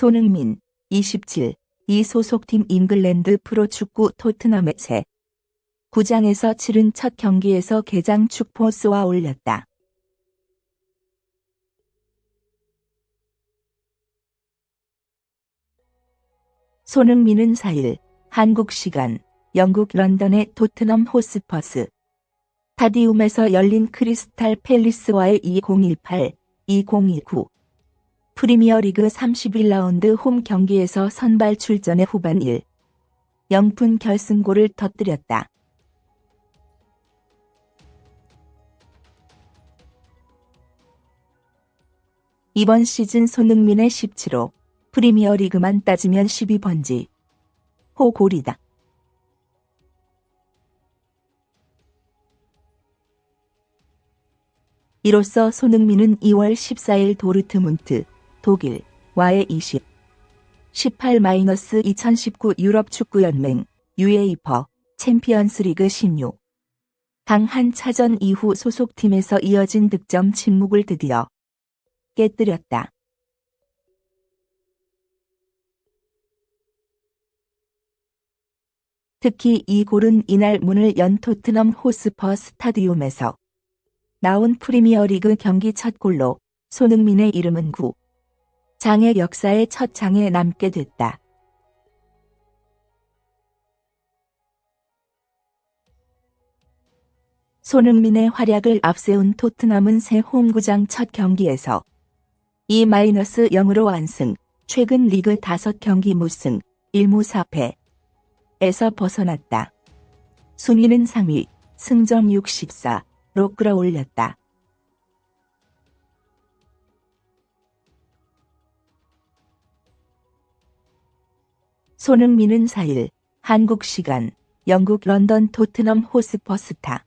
손흥민 27. 이 소속팀 잉글랜드 프로축구 토트넘의 새 구장에서 치른 첫 경기에서 개장 축포 쏘아 올렸다. 손흥민은 4일 한국 시간 영국 런던의 토트넘 호스퍼스 타디움에서 열린 크리스탈 팰리스와의 2018-2019 프리미어리그 31라운드 홈 경기에서 선발 출전해 후반 1. 0분 결승골을 터뜨렸다. 이번 시즌 손흥민의 17호 프리미어리그만 따지면 12번지 호 골이다. 이로써 손흥민은 2월 14일 도르트문트 독일 와의 20 18-2019 유럽 축구연맹 UEFA 챔피언스리그 16 강한 차전 이후 소속팀에서 이어진 득점 침묵을 드디어 깨뜨렸다. 특히 이 골은 이날 문을 연 토트넘 호스퍼 스타디움에서 나온 프리미어리그 경기 첫 골로 손흥민의 이름은 구 장의 역사의 첫 장에 남게 됐다. 손흥민의 활약을 앞세운 토트넘은 새 홈구장 첫 경기에서 2-0으로 완승, 최근 리그 5경기 무승, 1무 4패 에서 벗어났다. 순위는 상위, 승점 64로 끌어올렸다. 손흥민은 4일 한국 시간 영국 런던 토트넘 호스퍼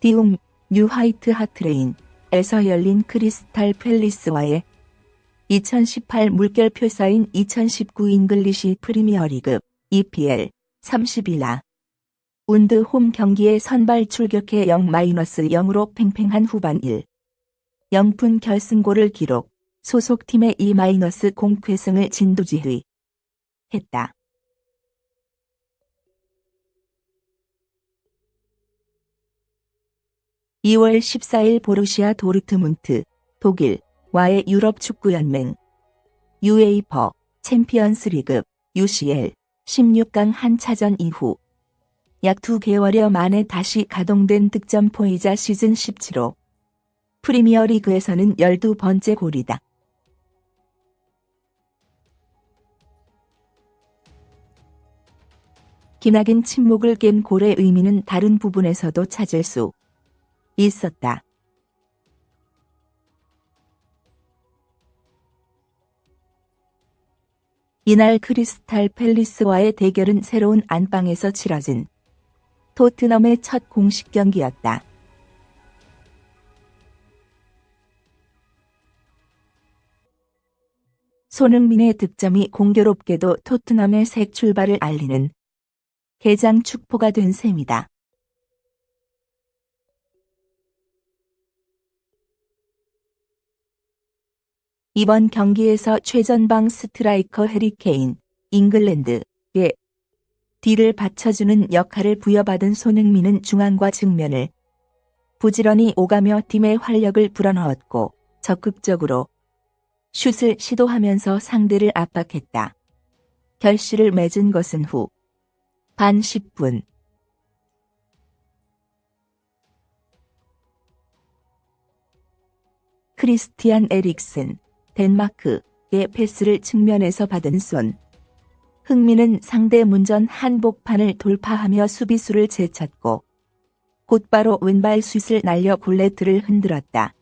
스타디움 뉴 화이트 하트레인에서 열린 크리스탈 팰리스와의 2018 물결표 사인 2019 잉글리시 프리미어리그 EPL 31라. 운드 홈 경기에 선발 출격해 0-0으로 팽팽한 후반 1. 0분 결승골을 기록 소속팀의 2- 공쾌승을 진두지휘 했다. (2월 14일) 보르시아 도르트문트 독일 와의 유럽 축구연맹 UEFA 챔피언스리그 UCL 16강 한차전 이후 약 2개월여 만에 다시 가동된 득점포이자 시즌 17호 프리미어리그에서는 12번째 골이다. 기나긴 침묵을 깬 골의 의미는 다른 부분에서도 찾을 수 있었다. 이날 크리스탈 팰리스와의 대결은 새로운 안방에서 치러진 토트넘의 첫 공식 경기였다. 손흥민의 득점이 공교롭게도 토트넘의 새 출발을 알리는 개장 축포가 된 셈이다. 이번 경기에서 최전방 스트라이커 해리케인, 잉글랜드의 뒤를 받쳐주는 역할을 부여받은 손흥민은 중앙과 측면을 부지런히 오가며 팀의 활력을 불어넣었고 적극적으로 슛을 시도하면서 상대를 압박했다. 결실을 맺은 것은 후 반 10분 크리스티안 에릭슨 덴마크의 패스를 측면에서 받은 손. 흥민은 상대 문전 한복판을 돌파하며 수비수를 제쳤고 곧바로 왼발 슛을 날려 골레트를 흔들었다.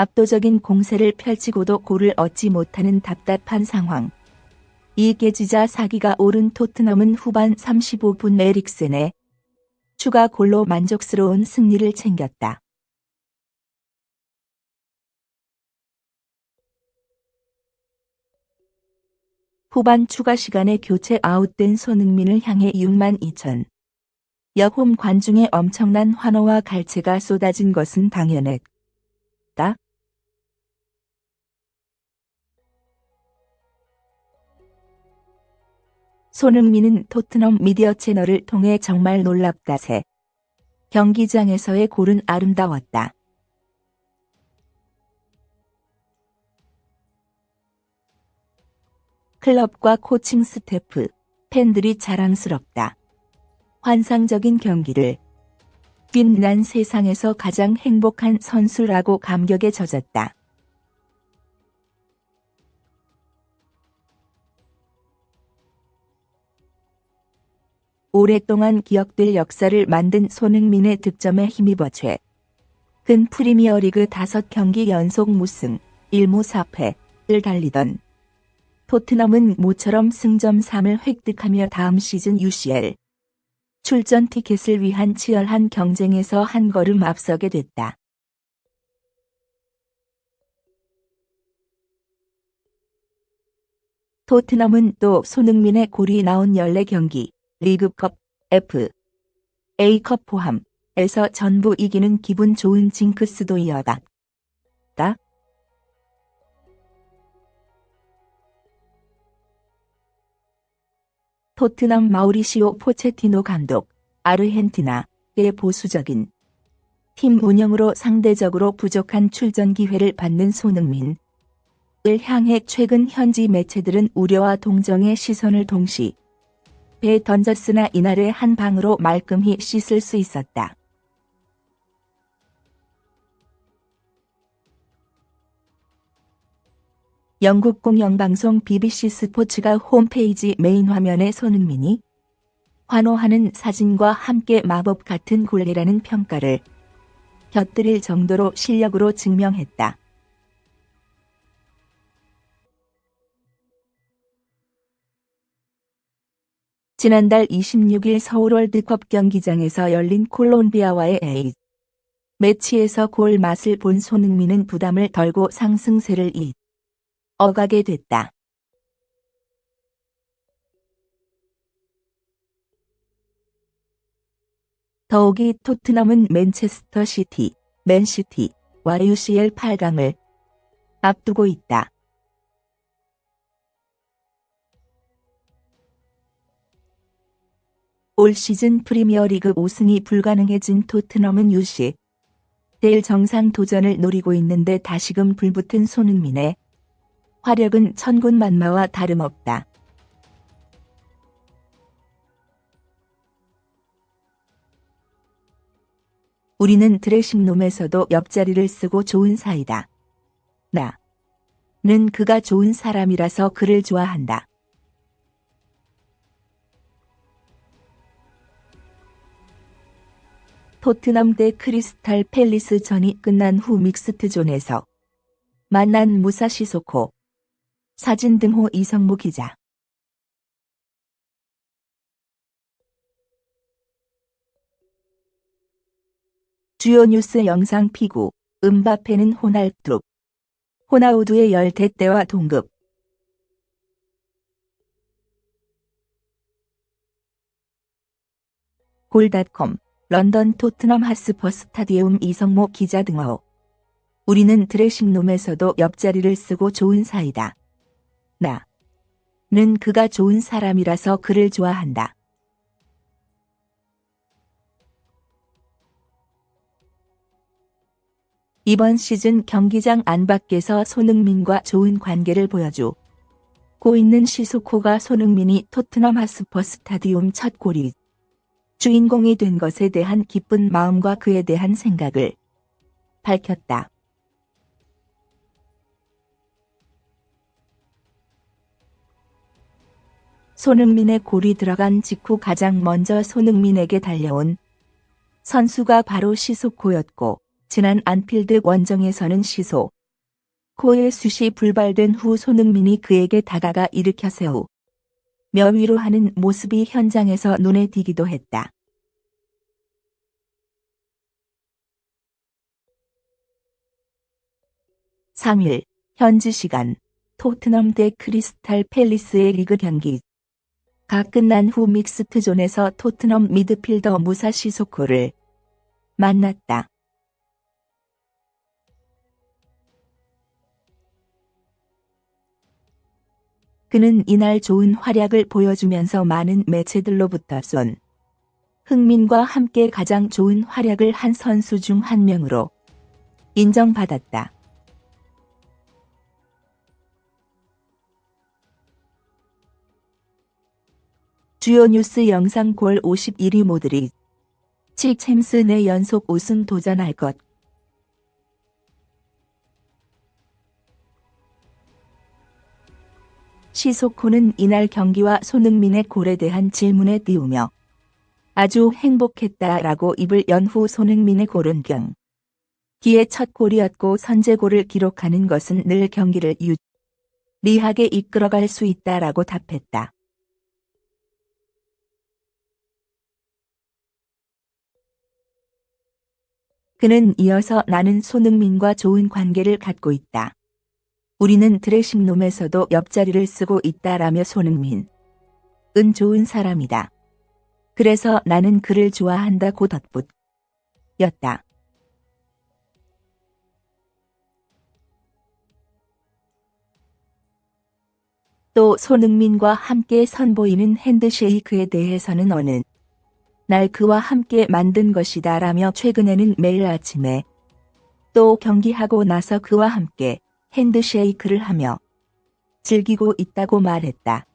압도적인 공세를 펼치고도 골을 얻지 못하는 답답한 상황. 이 깨지자 사기가 오른 토트넘은 후반 35분 에릭센의 추가 골로 만족스러운 승리를 챙겼다. 후반 추가 시간에 교체 아웃된 손흥민을 향해 6만 2천 여홈 관중의 엄청난 환호와 갈채가 쏟아진 것은 당연했다. 손흥민은 토트넘 미디어 채널을 통해 정말 놀랍다세. 경기장에서의 골은 아름다웠다. 클럽과 코칭 스태프, 팬들이 자랑스럽다. 환상적인 경기를 빛난 세상에서 가장 행복한 선수라고 감격에 젖었다. 오랫동안 기억될 역사를 만든 손흥민의 득점에 힘입어 최. 근 프리미어리그 5경기 연속 무승, 1무 4패를 달리던 토트넘은 모처럼 승점 3을 획득하며 다음 시즌 UCL 출전 티켓을 위한 치열한 경쟁에서 한 걸음 앞서게 됐다. 토트넘은 또 손흥민의 골이 나온 14경기, 리그컵, F, A컵 포함에서 전부 이기는 기분 좋은 징크스도 이어다. 토트넘 마우리시오 포체티노 감독, 아르헨티나의 보수적인 팀 운영으로 상대적으로 부족한 출전 기회를 받는 손흥민을 향해 최근 현지 매체들은 우려와 동정의 시선을 동시 배에 던졌으나 이날의 한 방으로 말끔히 씻을 수 있었다. 영국 공영방송 BBC 스포츠가 홈페이지 메인 화면에 손흥민이 환호하는 사진과 함께 마법 같은 골레라는 평가를 곁들일 정도로 실력으로 증명했다. 지난달 26일 서울 월드컵 경기장에서 열린 콜롬비아와의 A 매치에서 골 맛을 본 손흥민은 부담을 덜고 상승세를 잇. 어가게 됐다. 더욱이 토트넘은 맨체스터 시티, 맨시티와 UCL 8강을 앞두고 있다. 올 시즌 프리미어리그 5승이 불가능해진 토트넘은 UC 델 정상 도전을 노리고 있는데 다시금 불붙은 손흥민의 화력은 천군 만마와 다름없다. 우리는 드레싱룸에서도 옆자리를 쓰고 좋은 사이다. 나는 그가 좋은 사람이라서 그를 좋아한다. 토트넘 대 크리스탈 팰리스 전이 끝난 후 믹스트존에서 만난 무사시 소코. 사진 등호 이성무 기자. 주요 뉴스 영상 피구. 음바페는 호날두. 호나우두의 열대대와 동급. 골닷컴 런던 토트넘 하스퍼 스타디움 이성모 기자 등호 우리는 드레싱룸에서도 옆자리를 쓰고 좋은 사이다. 나 는 그가 좋은 사람이라서 그를 좋아한다. 이번 시즌 경기장 안팎에서 손흥민과 좋은 관계를 보여주고 있는 시소코가 손흥민이 토트넘 하스퍼 스타디움 첫 골이 주인공이 된 것에 대한 기쁜 마음과 그에 대한 생각을 밝혔다. 손흥민의 골이 들어간 직후 가장 먼저 손흥민에게 달려온 선수가 바로 시소코였고 지난 안필드 원정에서는 시소 코의 숱이 불발된 후 손흥민이 그에게 다가가 일으켜 세우 며 위로 하는 모습이 현장에서 눈에 띄기도 했다. (3일) 현지 시간 토트넘 대 크리스탈 팰리스의 리그 경기 가 끝난 후 믹스트존에서 토트넘 미드필더 무사 시 소코를 만났다. 그는 이날 좋은 활약을 보여주면서 많은 매체들로부터 쏜 흥민과 함께 가장 좋은 활약을 한 선수 중 한 명으로 인정받았다. 주요 뉴스 영상 골 51위 모드리 칙챔스 내 연속 우승 도전할 것 시소코는 이날 경기와 손흥민의 골에 대한 질문에 띄우며 아주 행복했다라고 입을 연 후 손흥민의 골은 경. 기의 첫 골이었고 선제골을 기록하는 것은 늘 경기를 유리하게 이끌어갈 수 있다라고 답했다. 그는 이어서 나는 손흥민과 좋은 관계를 갖고 있다. 우리는 드레싱룸에서도 옆자리를 쓰고 있다라며 손흥민. 은 좋은 사람이다. 그래서 나는 그를 좋아한다고 덧붙. 였다. 또 손흥민과 함께 선보이는 핸드쉐이크에 대해서는 어느 날 그와 함께 만든 것이다 라며 최근에는 매일 아침에 또 경기하고 나서 그와 함께 핸드쉐이크를 하며 즐기고 있다고 말했다.